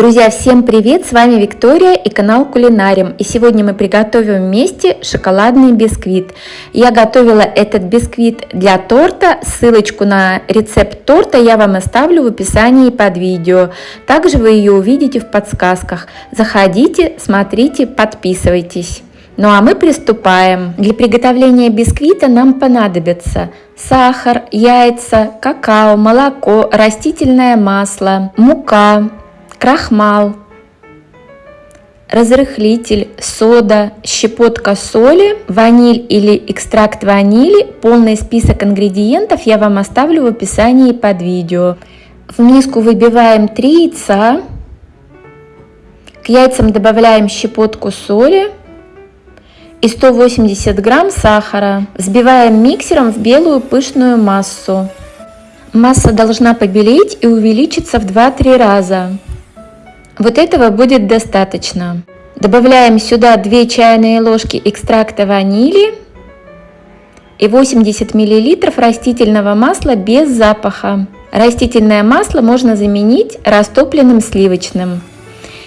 Друзья, всем привет! С вами Виктория и канал Кулинарим. И сегодня мы приготовим вместе шоколадный бисквит. Я готовила этот бисквит для торта. Ссылочку на рецепт торта я вам оставлю в описании под видео. Также вы ее увидите в подсказках. Заходите, смотрите, подписывайтесь. Ну а мы приступаем. Для приготовления бисквита нам понадобится сахар, яйца, какао, молоко, растительное масло, мука, крахмал, разрыхлитель, сода, щепотка соли, ваниль или экстракт ванили. Полный список ингредиентов я вам оставлю в описании под видео. В миску выбиваем 3 яйца. К яйцам добавляем щепотку соли и 180 грамм сахара. Взбиваем миксером в белую пышную массу. Масса должна побелеть и увеличиться в 2-3 раза. Вот этого будет достаточно. Добавляем сюда 2 чайные ложки экстракта ванили и 80 мл растительного масла без запаха. Растительное масло можно заменить растопленным сливочным.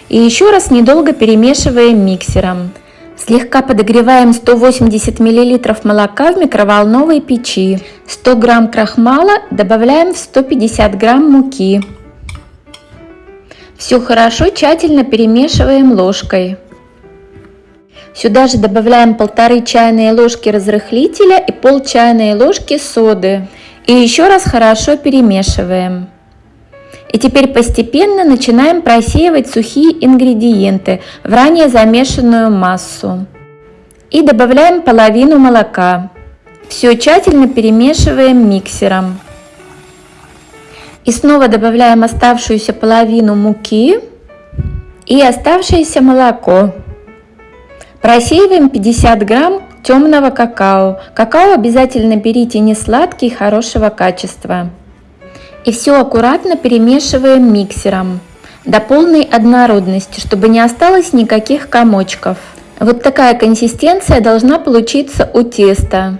И еще раз недолго перемешиваем миксером. Слегка подогреваем 180 мл молока в микроволновой печи. 100 грамм крахмала добавляем в 150 грамм муки. Все хорошо тщательно перемешиваем ложкой. Сюда же добавляем полторы чайные ложки разрыхлителя и пол чайной ложки соды. И еще раз хорошо перемешиваем. И теперь постепенно начинаем просеивать сухие ингредиенты в ранее замешанную массу. И добавляем половину молока. Все тщательно перемешиваем миксером. И снова добавляем оставшуюся половину муки и оставшееся молоко. Просеиваем 50 грамм темного какао. Какао обязательно берите не сладкий, хорошего качества. И все аккуратно перемешиваем миксером до полной однородности, чтобы не осталось никаких комочков. Вот такая консистенция должна получиться у теста.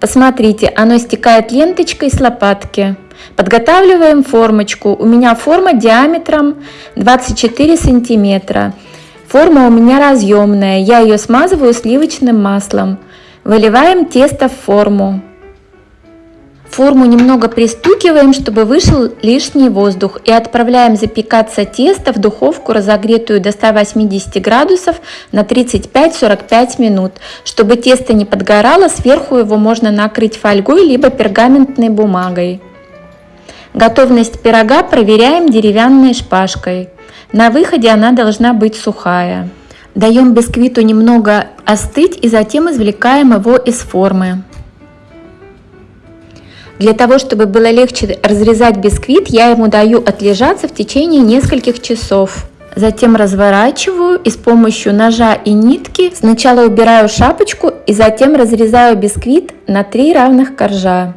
Посмотрите, оно стекает ленточкой с лопатки. Подготавливаем формочку. У меня форма диаметром 24 сантиметра. Форма у меня разъемная. Я ее смазываю сливочным маслом. Выливаем тесто в форму. Форму немного пристукиваем, чтобы вышел лишний воздух и отправляем запекаться тесто в духовку, разогретую до 180 градусов на 35-45 минут. Чтобы тесто не подгорало, сверху его можно накрыть фольгой либо пергаментной бумагой. Готовность пирога проверяем деревянной шпажкой. На выходе она должна быть сухая. Даем бисквиту немного остыть и затем извлекаем его из формы. Для того, чтобы было легче разрезать бисквит, я ему даю отлежаться в течение нескольких часов. Затем разворачиваю и с помощью ножа и нитки сначала убираю шапочку и затем разрезаю бисквит на три равных коржа.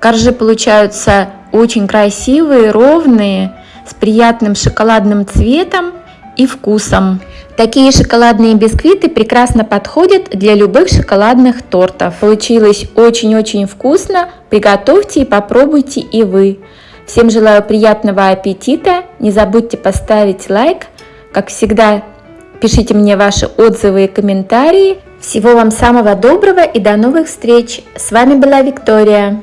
Коржи получаются очень красивые, ровные, с приятным шоколадным цветом и вкусом. Такие шоколадные бисквиты прекрасно подходят для любых шоколадных тортов. Получилось очень-очень вкусно. Приготовьте и попробуйте и вы. Всем желаю приятного аппетита. Не забудьте поставить лайк. Как всегда, пишите мне ваши отзывы и комментарии. Всего вам самого доброго и до новых встреч. С вами была Виктория.